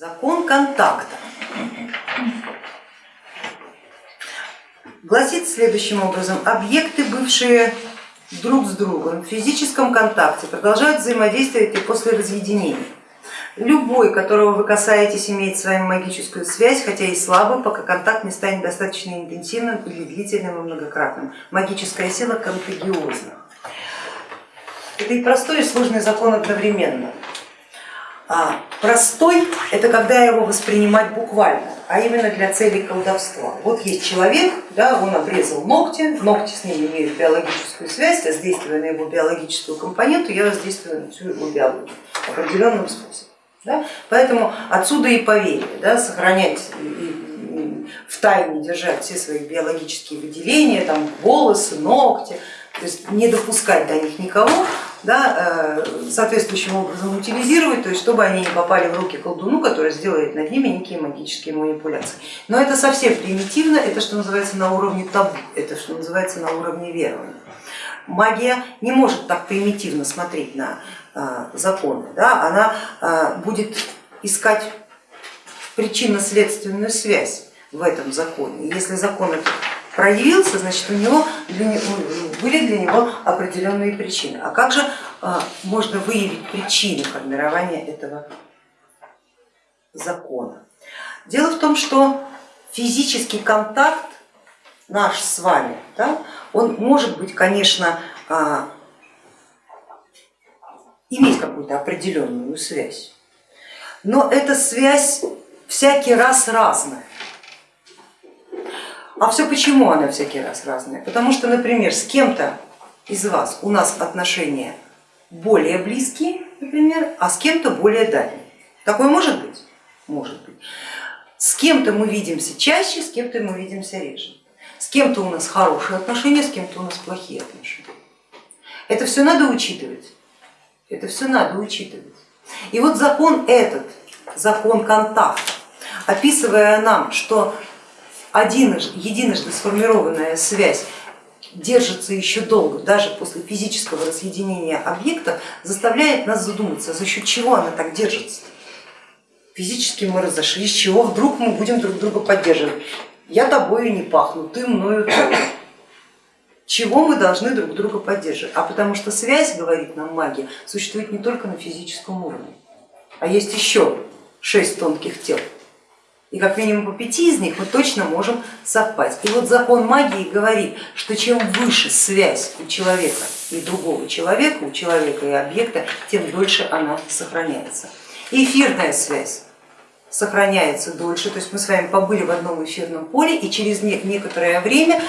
Закон контакта гласит следующим образом, объекты, бывшие друг с другом в физическом контакте, продолжают взаимодействовать и после разъединения. Любой, которого вы касаетесь, имеет с вами магическую связь, хотя и слабую, пока контакт не станет достаточно интенсивным или длительным и многократным. Магическая сила контагиозна. Это и простой, и сложный закон одновременно. А простой это когда его воспринимать буквально, а именно для целей колдовства. Вот есть человек, да, он обрезал ногти, ногти с ним имеют биологическую связь, воздействуя на его биологическую компоненту, я воздействую на всю его биологию определенным способом. Да? Поэтому отсюда и поверье, да, сохранять в тайне держать все свои биологические выделения, там, волосы, ногти, то есть не допускать до них никого, да, э, соответствующим образом утилизировать, то есть чтобы они не попали в руки колдуну, который сделает над ними некие магические манипуляции. Но это совсем примитивно, это что называется на уровне табу, это что называется на уровне верования. Магия не может так примитивно смотреть на э, законы, да, она э, будет искать причинно-следственную связь в этом законе. Если закон этот проявился, значит у него, для него были для него определенные причины. А как же а, можно выявить причины формирования этого закона? Дело в том, что физический контакт наш с вами, да, он может быть, конечно, а, иметь какую-то определенную связь, но эта связь всякий раз разная. А все почему она всякий раз разная? Потому что, например, с кем-то из вас у нас отношения более близкие, например, а с кем-то более дальние. Такое может быть? Может быть. С кем-то мы видимся чаще, с кем-то мы видимся реже. С кем-то у нас хорошие отношения, с кем-то у нас плохие отношения. Это все надо учитывать. Это все надо учитывать. И вот закон этот, закон контакта, описывая нам, что одиножды, единожды сформированная связь держится еще долго, даже после физического разъединения объекта, заставляет нас задуматься, за счет чего она так держится. Физически мы разошлись, чего вдруг мы будем друг друга поддерживать. Я тобою не пахну, ты мною тоже. Чего мы должны друг друга поддерживать? А потому что связь, говорит нам магия, существует не только на физическом уровне, а есть еще шесть тонких тел и как минимум по пяти из них мы точно можем совпасть. И вот закон магии говорит, что чем выше связь у человека и другого человека, у человека и объекта, тем дольше она сохраняется. эфирная связь сохраняется дольше, то есть мы с вами побыли в одном эфирном поле и через некоторое время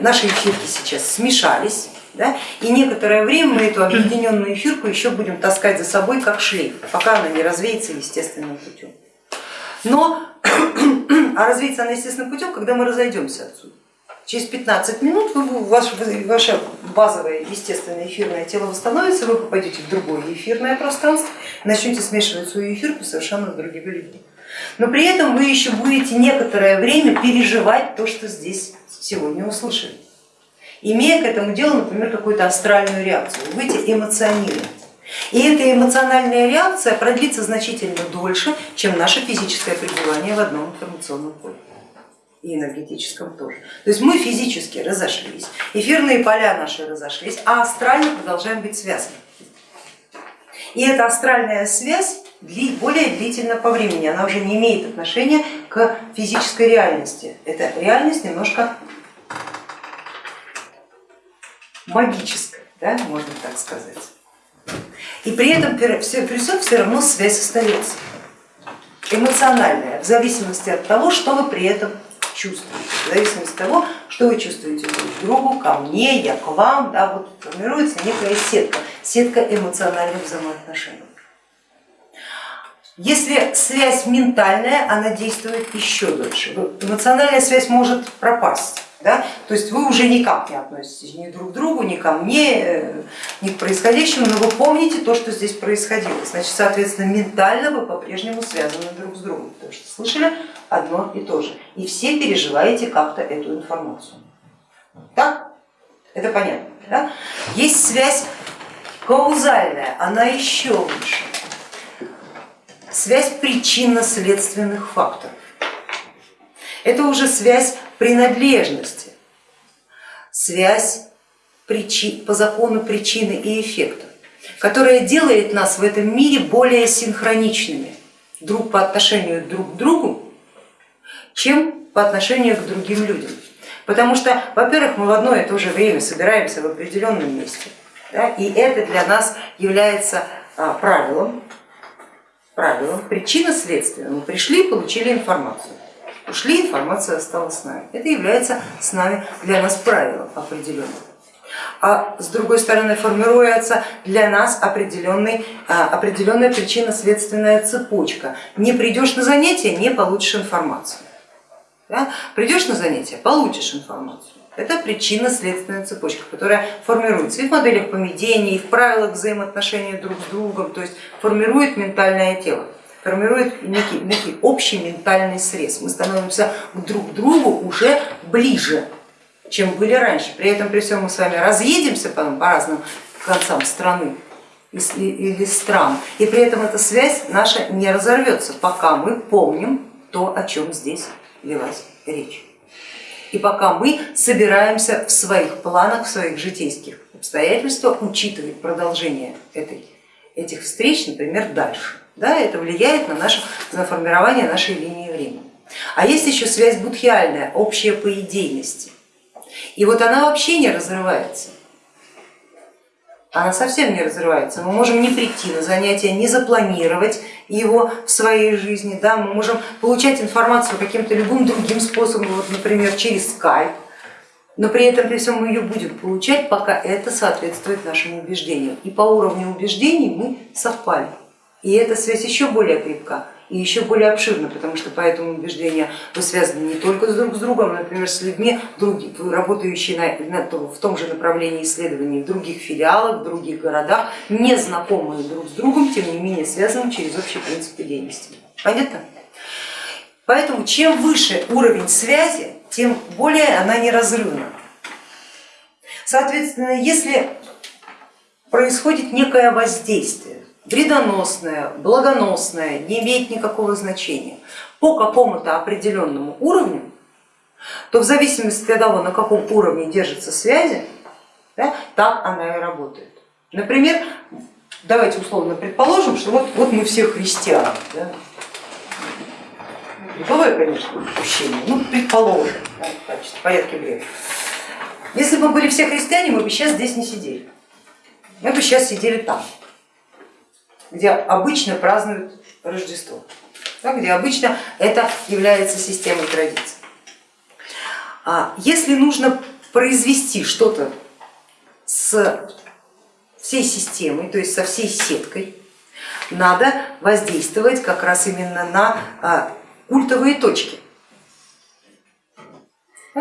наши эфирки сейчас смешались, да, и некоторое время мы эту объединенную эфирку еще будем таскать за собой как шлейф, пока она не развеется естественным путем. Но а развеется она естественным путем, когда мы разойдемся отсюда. Через 15 минут вы, ваше, ваше базовое естественное эфирное тело восстановится, вы попадете в другое эфирное пространство, начнете смешивать свою эфирку совершенно с другими людьми. Но при этом вы еще будете некоторое время переживать то, что здесь сегодня услышали, имея к этому делу, например, какую-то астральную реакцию, вы будете эмоционировать. И эта эмоциональная реакция продлится значительно дольше, чем наше физическое пребывание в одном информационном поле и энергетическом тоже. То есть мы физически разошлись, эфирные поля наши разошлись, а астрально продолжаем быть связаны. И эта астральная связь более длительна по времени, она уже не имеет отношения к физической реальности. Эта реальность немножко магическая, да, можно так сказать. И при этом при всем все равно связь остается эмоциональная, в зависимости от того, что вы при этом чувствуете, в зависимости от того, что вы чувствуете друг к другу, ко мне, я к вам, да, вот формируется некая сетка, сетка эмоциональных взаимоотношений. Если связь ментальная, она действует еще дольше. Эмоциональная связь может пропасть. Да? То есть вы уже никак не относитесь ни друг к другу, ни ко мне, э, ни к происходящему, но вы помните то, что здесь происходило. Значит, соответственно, ментально вы по-прежнему связаны друг с другом, потому что слышали одно и то же. И все переживаете как-то эту информацию. Так? Это понятно. Да? Есть связь каузальная, она еще выше. связь причинно-следственных факторов. Это уже связь принадлежности, связь по закону причины и эффекта, которая делает нас в этом мире более синхроничными друг по отношению друг к другу, чем по отношению к другим людям. Потому что, во-первых, мы в одно и то же время собираемся в определенном месте, да, и это для нас является а, правилом, правилом, причина-следствие. Мы пришли, получили информацию, ушли, информация осталась с нами. Это является с нами для нас правилом определенным а с другой стороны формируется для нас определенный, а, определенная причинно-следственная цепочка. Не придешь на занятие, не получишь информацию. Да? Придешь на занятие, получишь информацию. Это причинно-следственная цепочка, которая формируется и в моделях поведения, и в правилах взаимоотношений друг с другом, то есть формирует ментальное тело, формирует некий, некий общий ментальный срез. Мы становимся друг к другу уже ближе, чем были раньше. При этом при всем мы с вами разъедемся потом по разным концам страны или стран, и при этом эта связь наша не разорвется, пока мы помним то, о чем здесь велась речь. И пока мы собираемся в своих планах, в своих житейских обстоятельствах учитывать продолжение этой, этих встреч, например, дальше. Да, это влияет на, наше, на формирование нашей линии времени. А есть еще связь будхиальная, общая по идейности. И вот она вообще не разрывается. Она совсем не разрывается. Мы можем не прийти на занятие, не запланировать его в своей жизни. Да? Мы можем получать информацию каким-то любым другим способом, вот, например, через скайп, но при этом при всем мы ее будем получать, пока это соответствует нашим убеждениям. И по уровню убеждений мы совпали. И эта связь еще более крепка и еще более обширно, потому что по этому убеждению вы связаны не только друг с другом, например, с людьми, работающими в том же направлении исследований в других филиалах, в других городах, не знакомые друг с другом, тем не менее связаны через общий принцип деятельности. Понятно? Поэтому чем выше уровень связи, тем более она неразрывна. Соответственно, если происходит некое воздействие, вредоносное, благоносное, не имеет никакого значения по какому-то определенному уровню, то в зависимости от того, на каком уровне держатся связи, да, так она и работает. Например, давайте условно предположим, что вот, вот мы все христиане. Да? Бывает, конечно, упущение, ну предположим, да, качестве порядке времени. Если бы мы были все христиане, мы бы сейчас здесь не сидели, мы бы сейчас сидели там где обычно празднуют Рождество, где обычно это является системой традиций. А если нужно произвести что-то с всей системой, то есть со всей сеткой, надо воздействовать как раз именно на а, культовые точки.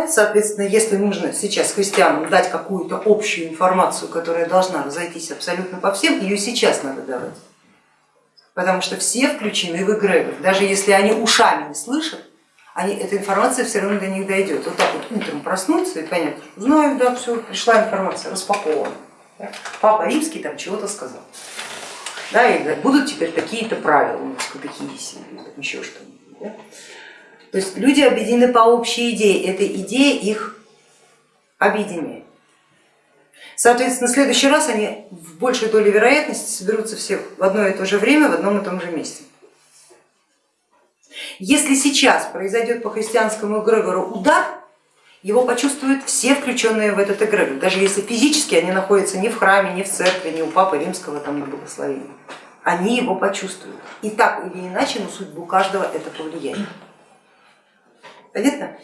Соответственно, если нужно сейчас христианам дать какую-то общую информацию, которая должна разойтись абсолютно по всем, ее сейчас надо давать потому что все включены в эгрегор. Даже если они ушами не слышат, они, эта информация все равно до них дойдет. Вот так вот утром проснуться и понять, знаю, да, все, пришла информация, распакована. Папа римский там чего-то сказал. Да, и будут теперь такие-то правила у нас, еще что-нибудь. Да? То есть люди объединены по общей идее, эта идея их объединяет. Соответственно, в следующий раз они в большей доле вероятности соберутся все в одно и то же время в одном и том же месте. Если сейчас произойдет по христианскому эгрегору удар, его почувствуют все включенные в этот эгрегор, даже если физически они находятся не в храме, не в церкви, не у Папы Римского там на благословении. Они его почувствуют. И так или иначе на судьбу каждого это повлияет. Понятно?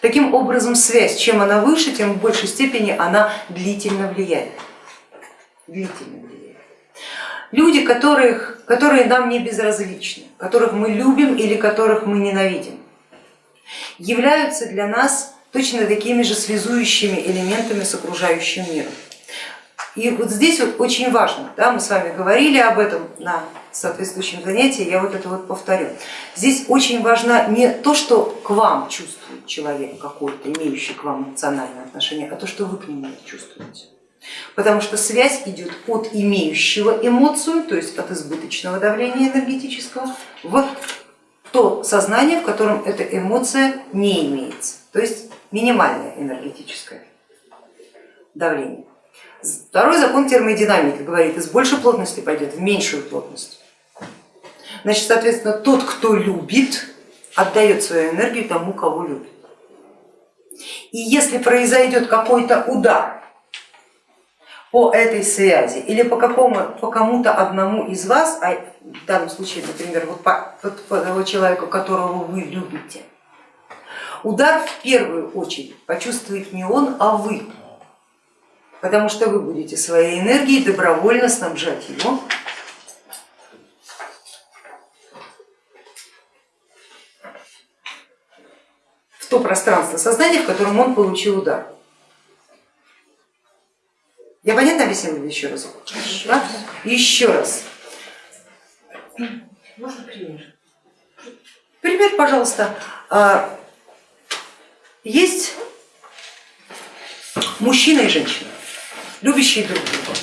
Таким образом связь, чем она выше, тем в большей степени она длительно влияет. Длительно влияет. Люди, которых, которые нам не безразличны, которых мы любим или которых мы ненавидим, являются для нас точно такими же связующими элементами с окружающим миром. И вот здесь вот очень важно, да, мы с вами говорили об этом на соответствующем занятии, я вот это вот повторю. Здесь очень важно не то, что к вам чувствует человек какой-то, имеющий к вам эмоциональное отношение, а то, что вы к нему чувствуете. потому что связь идет от имеющего эмоцию, то есть от избыточного давления энергетического, в то сознание, в котором эта эмоция не имеется, то есть минимальное энергетическое давление. Второй закон термодинамики говорит, из большей плотности пойдет в меньшую плотность. Значит, соответственно, тот, кто любит, отдает свою энергию тому, кого любит. И если произойдет какой-то удар по этой связи или по, какому, по кому-то одному из вас, а в данном случае, например, вот по, по, того человека, которого вы любите, удар в первую очередь почувствует не он, а вы, потому что вы будете своей энергией добровольно снабжать его в то пространство сознания, в котором он получил удар. Я понятно объяснила еще раз? Еще, раз. еще раз. Можно пример? Пример, пожалуйста. А, есть мужчина и женщина, любящие друг друга.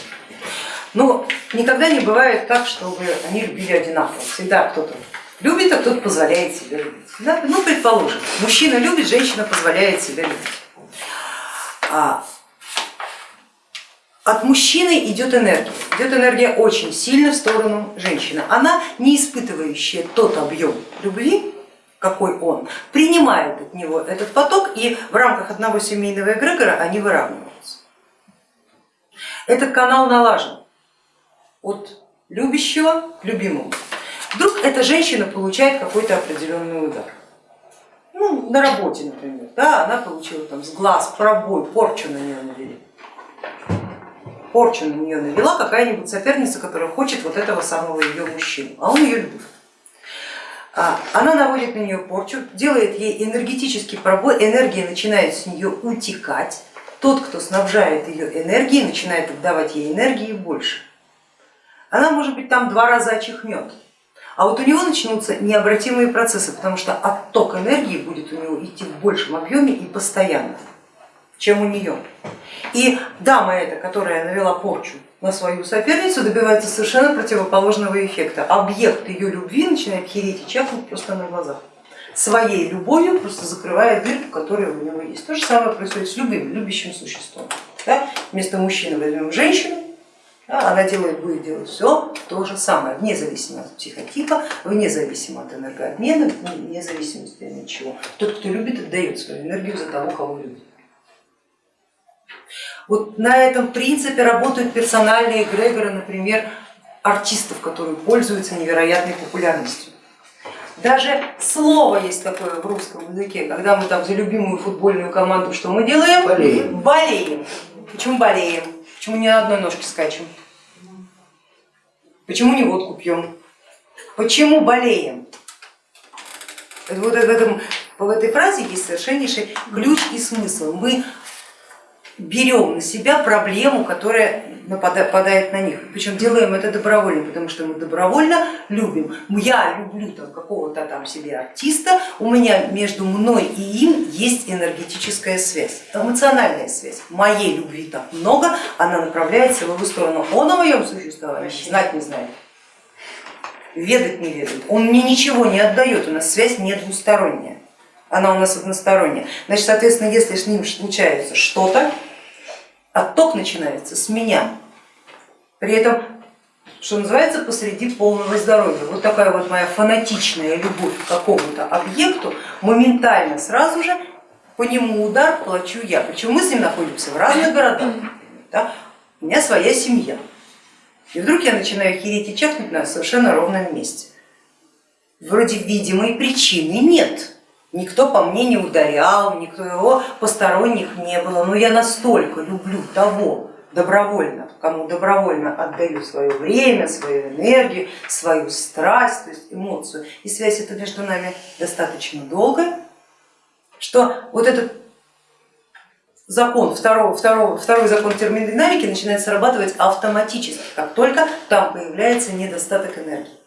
Но никогда не бывает так, чтобы они любили одинаково. Всегда кто-то любит, а кто-то позволяет себе любить. Да? Ну, предположим, мужчина любит, женщина позволяет себе любить. А от мужчины идет энергия, идет энергия очень сильно в сторону женщины. Она не испытывающая тот объем любви, какой он, принимает от него этот поток и в рамках одного семейного эгрегора они выравниваются. Этот канал налажен от любящего к любимому. Вдруг эта женщина получает какой-то определенный удар. Ну, на работе, например, да, она получила там с глаз пробой, порчу на нее навели порчу на нее навела какая-нибудь соперница, которая хочет вот этого самого ее мужчину, а он ее любит. А, она наводит на нее порчу, делает ей энергетический пробой, энергия начинает с нее утекать, тот, кто снабжает ее энергией, начинает отдавать ей энергии больше. Она может быть там два раза очихнет, а вот у него начнутся необратимые процессы, потому что отток энергии будет у него идти в большем объеме и постоянно чем у нее. И дама эта, которая навела порчу на свою соперницу, добивается совершенно противоположного эффекта. Объект ее любви начинает хереть и чахнуть просто на глазах. Своей любовью просто закрывая дырку, которая у него есть. То же самое происходит с любым любящим существом. Да? Вместо мужчины возьмем женщину, да, она делает, будет делать все то же самое, вне зависимости от психотипа, вне зависимости от энергообмена, вне зависимости от ничего. Тот, кто любит, отдает свою энергию за того, кого любит. Вот на этом принципе работают персональные эгрегоры, например, артистов, которые пользуются невероятной популярностью. Даже слово есть такое в русском языке, когда мы там за любимую футбольную команду что мы делаем? Болеем. Болеем. Почему болеем? Почему не на одной ножке скачем? Почему не водку пьем? Почему болеем? Вот в, этом, в этой фразе есть совершеннейший ключ и смысл. Мы берем на себя проблему, которая нападает на них. Причем делаем это добровольно, потому что мы добровольно любим. Я люблю какого-то там себе артиста, у меня между мной и им есть энергетическая связь, эмоциональная связь. Моей любви так много, она направляется в его сторону. Он о моем существовании знать не знает, ведать не ведает, он мне ничего не отдает, у нас связь не двусторонняя она у нас односторонняя. Значит, соответственно, если с ним случается что-то, отток начинается с меня. При этом, что называется, посреди полного здоровья. Вот такая вот моя фанатичная любовь к какому-то объекту, моментально сразу же по нему удар плачу я. Причем мы с ним находимся в разных городах. Да? У меня своя семья. И вдруг я начинаю хереть и чахнуть на совершенно ровном месте. Вроде видимой причины нет никто по мне не ударял, никто его посторонних не было, но я настолько люблю того добровольно, кому добровольно отдаю свое время, свою энергию, свою страсть, то есть эмоцию, и связь эта между нами достаточно долгая, что вот этот закон, второго, второго, второй закон термодинамики начинает срабатывать автоматически, как только там появляется недостаток энергии.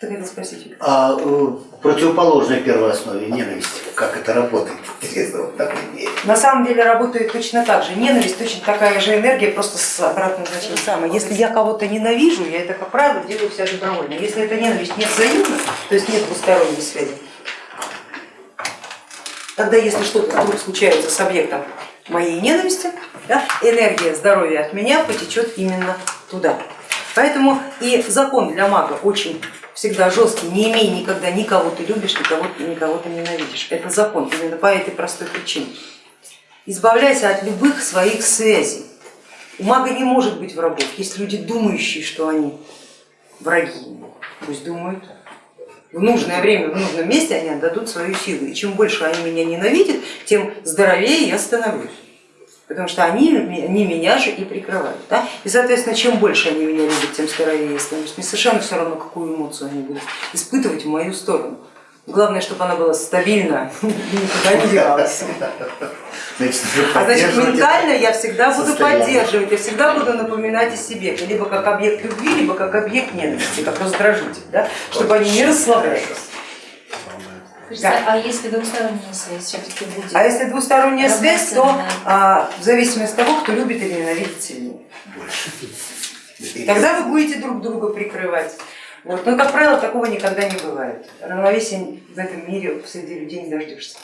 Ты хотел спросить? А э, противоположной первой основе ненависть, как это работает? Интересно, вот так и есть. На самом деле работает точно так же. Ненависть точно такая же энергия, просто с обратным значением. Самое. Если я кого-то ненавижу, я это, как правило, делаю вся добровольно. Если эта ненависть не взаимна, то есть нет двусторонней связи, тогда если что-то вдруг случается с объектом моей ненависти, да, энергия здоровья от меня потечет именно туда. Поэтому и закон для мага очень всегда жесткий, не имей никогда никого ты любишь, никого, никого ты ненавидишь. Это закон именно по этой простой причине. Избавляйся от любых своих связей. У мага не может быть врагов. Есть люди, думающие, что они враги. Пусть думают. В нужное время, в нужном месте они отдадут свою силу. И чем больше они меня ненавидят, тем здоровее я становлюсь. Потому что они, они меня же и прикрывают. Да? И соответственно, чем больше они меня любят, тем здоровее я становлюсь. Мне совершенно все равно, какую эмоцию они будут испытывать в мою сторону. Главное, чтобы она была стабильна и никуда не девалась. Значит, А значит, ментально я всегда буду состояние. поддерживать, я всегда буду напоминать о себе, либо как объект любви, либо как объект ненависти, как раздражитель, да? чтобы они не расслаблялись. Скажите, А если двухсторонняя связь все-таки будет? А если двусторонняя связь, то а, в зависимости от того, кто любит или ненавидит сильнее. больше. Тогда вы будете друг друга прикрывать. Вот. Но, как правило, такого никогда не бывает. Равновесия в этом мире среди людей не дождешься.